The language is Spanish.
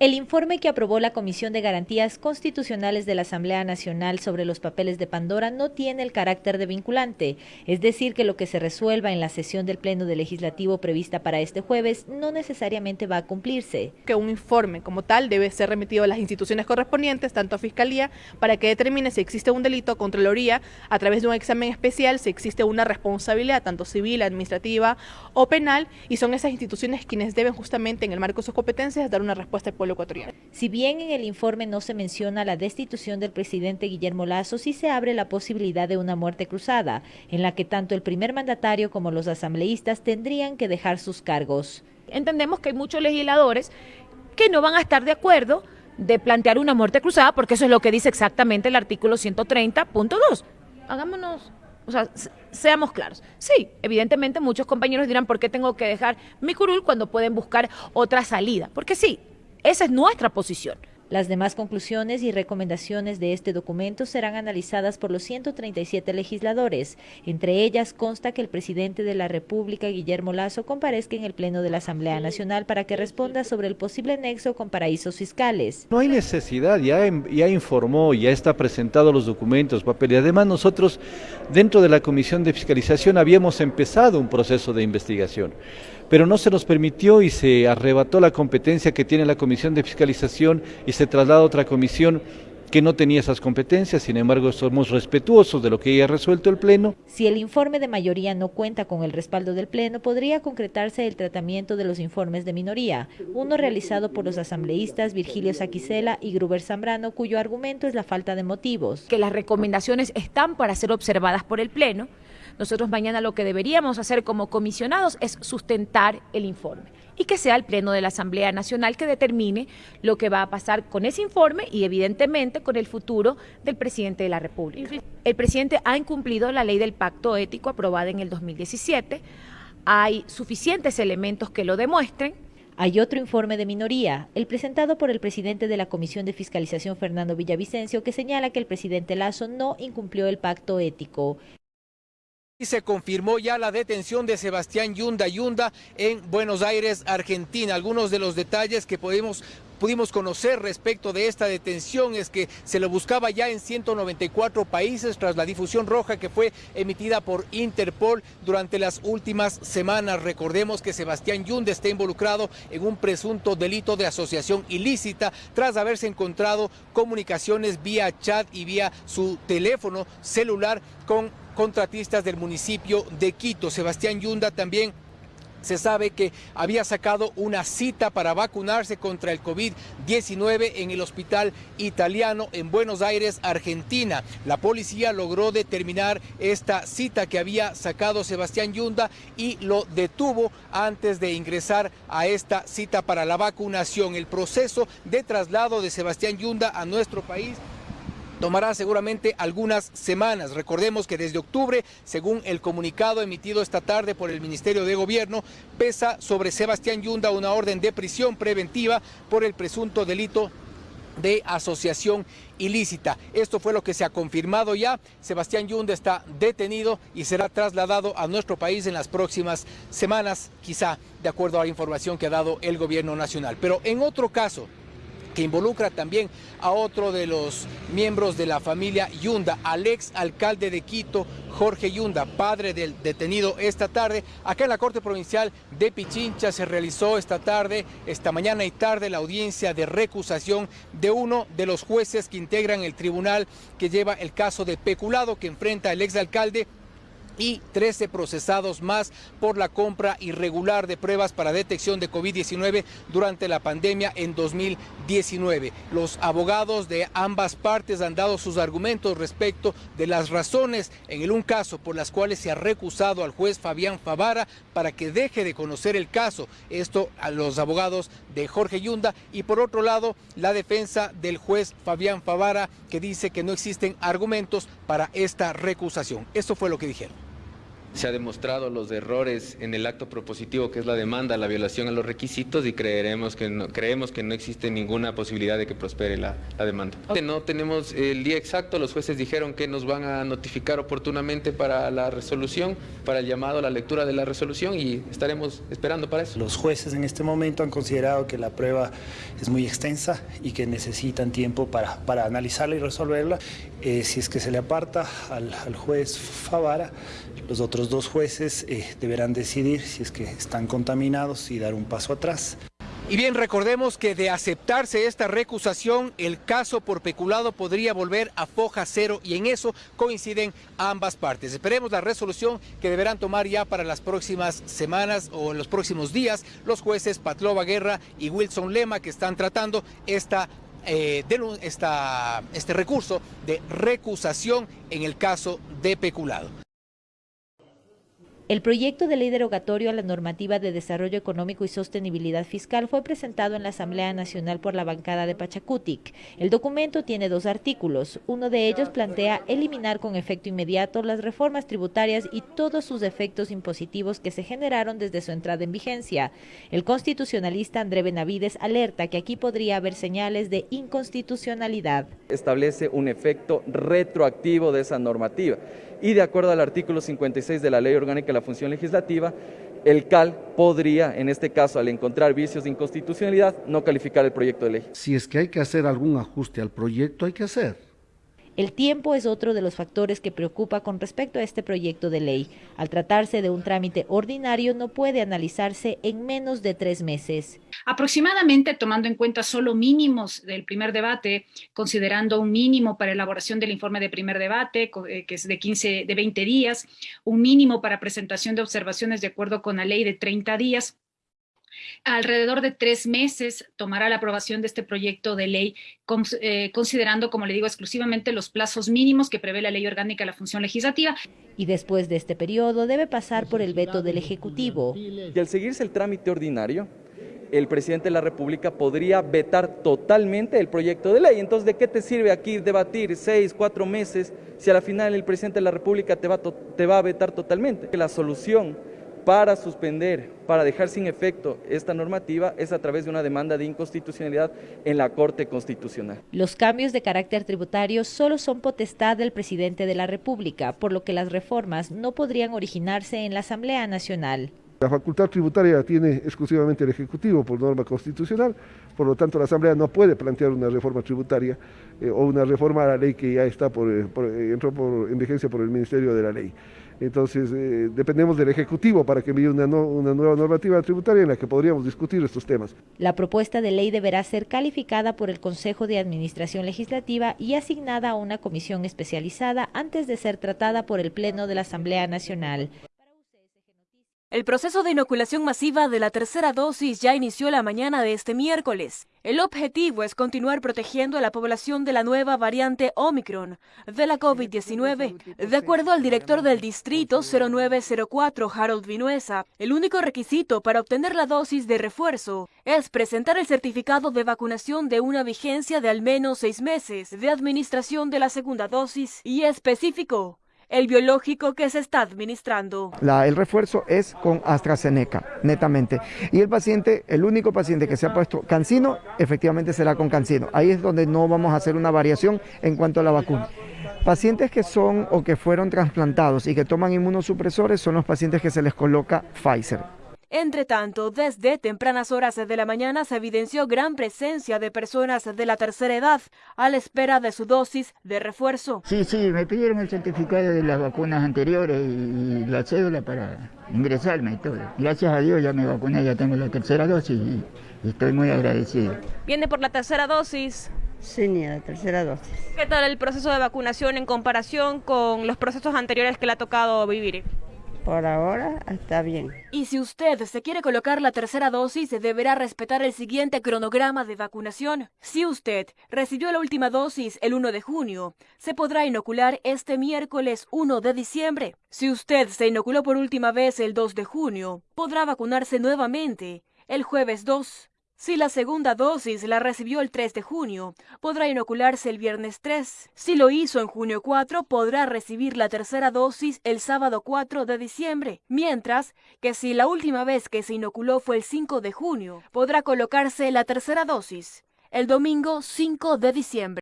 El informe que aprobó la Comisión de Garantías Constitucionales de la Asamblea Nacional sobre los papeles de Pandora no tiene el carácter de vinculante, es decir, que lo que se resuelva en la sesión del Pleno del Legislativo prevista para este jueves no necesariamente va a cumplirse. Que un informe como tal debe ser remitido a las instituciones correspondientes, tanto a Fiscalía, para que determine si existe un delito, Contraloría, a través de un examen especial, si existe una responsabilidad, tanto civil, administrativa o penal, y son esas instituciones quienes deben justamente en el marco de sus competencias dar una respuesta al pueblo Si bien en el informe no se menciona la destitución del presidente Guillermo Lazo, sí se abre la posibilidad de una muerte cruzada, en la que tanto el primer mandatario como los asambleístas tendrían que dejar sus cargos. Entendemos que hay muchos legisladores que no van a estar de acuerdo de plantear una muerte cruzada, porque eso es lo que dice exactamente el artículo 130.2. Hagámonos o sea, seamos claros. Sí, evidentemente muchos compañeros dirán, ¿por qué tengo que dejar mi curul cuando pueden buscar otra salida? Porque sí, esa es nuestra posición. Las demás conclusiones y recomendaciones de este documento serán analizadas por los 137 legisladores. Entre ellas consta que el presidente de la República, Guillermo Lazo, comparezca en el Pleno de la Asamblea Nacional para que responda sobre el posible nexo con paraísos fiscales. No hay necesidad, ya, ya informó, ya está presentado los documentos, papel. Y además nosotros, dentro de la Comisión de Fiscalización, habíamos empezado un proceso de investigación pero no se nos permitió y se arrebató la competencia que tiene la Comisión de Fiscalización y se traslada a otra comisión que no tenía esas competencias, sin embargo somos respetuosos de lo que haya resuelto el Pleno. Si el informe de mayoría no cuenta con el respaldo del Pleno, podría concretarse el tratamiento de los informes de minoría, uno realizado por los asambleístas Virgilio Saquicela y Gruber Zambrano, cuyo argumento es la falta de motivos. Que las recomendaciones están para ser observadas por el Pleno, nosotros mañana lo que deberíamos hacer como comisionados es sustentar el informe y que sea el Pleno de la Asamblea Nacional que determine lo que va a pasar con ese informe y evidentemente con el futuro del presidente de la República. El presidente ha incumplido la ley del pacto ético aprobada en el 2017, hay suficientes elementos que lo demuestren, hay otro informe de minoría, el presentado por el presidente de la Comisión de Fiscalización, Fernando Villavicencio, que señala que el presidente Lazo no incumplió el pacto ético. Y se confirmó ya la detención de Sebastián Yunda Yunda en Buenos Aires, Argentina. Algunos de los detalles que pudimos, conocer respecto de esta detención es que se lo buscaba ya en 194 países tras la difusión roja que fue emitida por Interpol durante las últimas semanas. Recordemos que Sebastián Yunda está involucrado en un presunto delito de asociación ilícita tras haberse encontrado comunicaciones vía chat y vía su teléfono celular con contratistas del municipio de Quito. Sebastián Yunda también se sabe que había sacado una cita para vacunarse contra el COVID-19 en el hospital italiano en Buenos Aires, Argentina. La policía logró determinar esta cita que había sacado Sebastián Yunda y lo detuvo antes de ingresar a esta cita para la vacunación. El proceso de traslado de Sebastián Yunda a nuestro país tomará seguramente algunas semanas. Recordemos que desde octubre, según el comunicado emitido esta tarde por el Ministerio de Gobierno, pesa sobre Sebastián Yunda una orden de prisión preventiva por el presunto delito de asociación ilícita. Esto fue lo que se ha confirmado ya. Sebastián Yunda está detenido y será trasladado a nuestro país en las próximas semanas, quizá de acuerdo a la información que ha dado el gobierno nacional. Pero en otro caso, que involucra también a otro de los miembros de la familia Yunda, al ex alcalde de Quito, Jorge Yunda, padre del detenido esta tarde. Acá en la Corte Provincial de Pichincha se realizó esta tarde, esta mañana y tarde, la audiencia de recusación de uno de los jueces que integran el tribunal que lleva el caso de peculado que enfrenta el ex alcalde y 13 procesados más por la compra irregular de pruebas para detección de COVID-19 durante la pandemia en 2019. Los abogados de ambas partes han dado sus argumentos respecto de las razones en el un caso por las cuales se ha recusado al juez Fabián Favara para que deje de conocer el caso. Esto a los abogados de Jorge Yunda y por otro lado la defensa del juez Fabián Favara que dice que no existen argumentos para esta recusación. Esto fue lo que dijeron. Se ha demostrado los errores en el acto propositivo que es la demanda, la violación a los requisitos y creeremos que no, creemos que no existe ninguna posibilidad de que prospere la, la demanda. No tenemos el día exacto, los jueces dijeron que nos van a notificar oportunamente para la resolución, para el llamado a la lectura de la resolución y estaremos esperando para eso. Los jueces en este momento han considerado que la prueba es muy extensa y que necesitan tiempo para, para analizarla y resolverla. Eh, si es que se le aparta al, al juez Favara, los otros dos jueces eh, deberán decidir si es que están contaminados y dar un paso atrás. Y bien, recordemos que de aceptarse esta recusación, el caso por peculado podría volver a foja cero y en eso coinciden ambas partes. Esperemos la resolución que deberán tomar ya para las próximas semanas o en los próximos días los jueces Patlova Guerra y Wilson Lema que están tratando eh, esta, este recurso de recusación en el caso de peculado. El proyecto de ley derogatorio a la normativa de desarrollo económico y sostenibilidad fiscal fue presentado en la Asamblea Nacional por la bancada de Pachacutic. El documento tiene dos artículos. Uno de ellos plantea eliminar con efecto inmediato las reformas tributarias y todos sus efectos impositivos que se generaron desde su entrada en vigencia. El constitucionalista André Benavides alerta que aquí podría haber señales de inconstitucionalidad. Establece un efecto retroactivo de esa normativa y de acuerdo al artículo 56 de la Ley Orgánica de la Función Legislativa, el CAL podría, en este caso, al encontrar vicios de inconstitucionalidad, no calificar el proyecto de ley. Si es que hay que hacer algún ajuste al proyecto, hay que hacer. El tiempo es otro de los factores que preocupa con respecto a este proyecto de ley. Al tratarse de un trámite ordinario, no puede analizarse en menos de tres meses. Aproximadamente, tomando en cuenta solo mínimos del primer debate, considerando un mínimo para elaboración del informe de primer debate, eh, que es de 15, de 20 días, un mínimo para presentación de observaciones de acuerdo con la ley de 30 días, Alrededor de tres meses tomará la aprobación de este proyecto de ley, eh, considerando, como le digo, exclusivamente los plazos mínimos que prevé la ley orgánica de la función legislativa. Y después de este periodo debe pasar por el veto del Ejecutivo. Y al seguirse el trámite ordinario, el presidente de la República podría vetar totalmente el proyecto de ley. Entonces, ¿de qué te sirve aquí debatir seis, cuatro meses si a la final el presidente de la República te va, te va a vetar totalmente? La solución para suspender, para dejar sin efecto esta normativa es a través de una demanda de inconstitucionalidad en la Corte Constitucional. Los cambios de carácter tributario solo son potestad del presidente de la República, por lo que las reformas no podrían originarse en la Asamblea Nacional. La facultad tributaria la tiene exclusivamente el Ejecutivo por norma constitucional, por lo tanto la Asamblea no puede plantear una reforma tributaria eh, o una reforma a la ley que ya está por, eh, eh, entró por, en vigencia por el Ministerio de la Ley. Entonces, dependemos del Ejecutivo para que envíe una nueva normativa tributaria en la que podríamos discutir estos temas. La propuesta de ley deberá ser calificada por el Consejo de Administración Legislativa y asignada a una comisión especializada antes de ser tratada por el Pleno de la Asamblea Nacional. El proceso de inoculación masiva de la tercera dosis ya inició la mañana de este miércoles. El objetivo es continuar protegiendo a la población de la nueva variante Omicron de la COVID-19. De acuerdo al director del distrito 0904, Harold Vinuesa, el único requisito para obtener la dosis de refuerzo es presentar el certificado de vacunación de una vigencia de al menos seis meses de administración de la segunda dosis y específico el biológico que se está administrando. el refuerzo es con AstraZeneca, netamente. Y el paciente, el único paciente que se ha puesto cancino, efectivamente será con cancino. Ahí es donde no vamos a hacer una variación en cuanto a la vacuna. Pacientes que son o que fueron trasplantados y que toman inmunosupresores son los pacientes que se les coloca Pfizer. Entre tanto, desde tempranas horas de la mañana se evidenció gran presencia de personas de la tercera edad a la espera de su dosis de refuerzo. Sí, sí, me pidieron el certificado de las vacunas anteriores y la cédula para ingresarme y todo. Gracias a Dios ya me vacuné, ya tengo la tercera dosis y, estoy muy agradecido. ¿Viene por la tercera dosis? Sí, ni la tercera dosis. ¿Qué tal el proceso de vacunación en comparación con los procesos anteriores que le ha tocado vivir? Por ahora está bien. Y si usted se quiere colocar la tercera dosis, deberá respetar el siguiente cronograma de vacunación. Si usted recibió la última dosis el 1 de junio, se podrá inocular este miércoles 1 de diciembre. Si usted se inoculó por última vez el 2 de junio, podrá vacunarse nuevamente el jueves 2 Si la segunda dosis la recibió el 3 de junio, podrá inocularse el viernes 3. Si lo hizo en junio 4, podrá recibir la tercera dosis el sábado 4 de diciembre. Mientras que si la última vez que se inoculó fue el 5 de junio, podrá colocarse la tercera dosis el domingo 5 de diciembre.